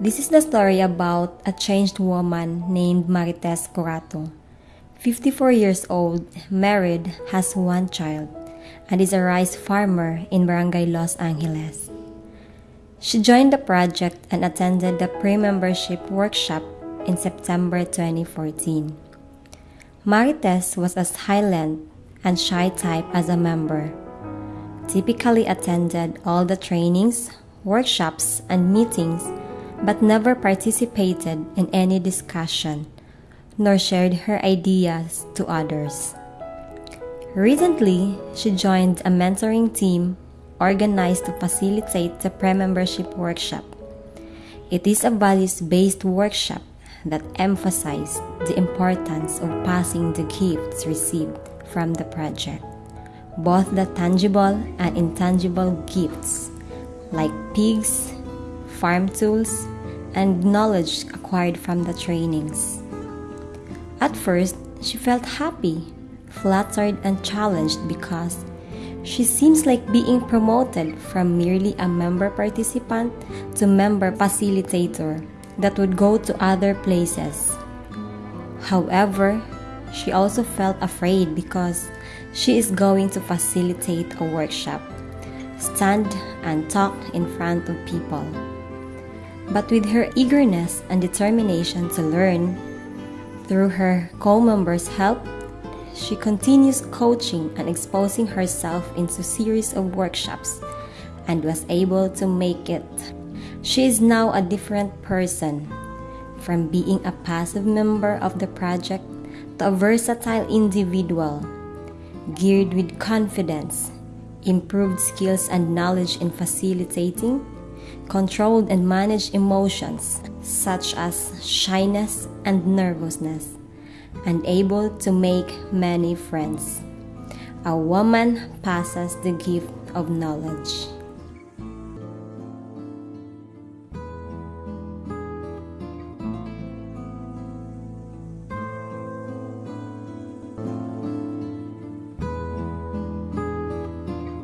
This is the story about a changed woman named Marites Corato. 54 years old, married, has one child, and is a rice farmer in Barangay Los Angeles. She joined the project and attended the pre-membership workshop in September 2014. Marites was a silent and shy type as a member. Typically attended all the trainings, workshops, and meetings, but never participated in any discussion, nor shared her ideas to others. Recently, she joined a mentoring team organized to facilitate the pre-membership workshop. It is a values-based workshop that emphasized the importance of passing the gifts received from the project, both the tangible and intangible gifts like pigs, farm tools, and knowledge acquired from the trainings. At first, she felt happy, flattered, and challenged because she seems like being promoted from merely a member participant to member facilitator that would go to other places. However, she also felt afraid because she is going to facilitate a workshop, stand and talk in front of people. But with her eagerness and determination to learn, through her co members' help, she continues coaching and exposing herself into series of workshops and was able to make it. She is now a different person from being a passive member of the project to a versatile individual geared with confidence, improved skills and knowledge in facilitating, controlled and managed emotions such as shyness and nervousness, and able to make many friends. A woman passes the gift of knowledge.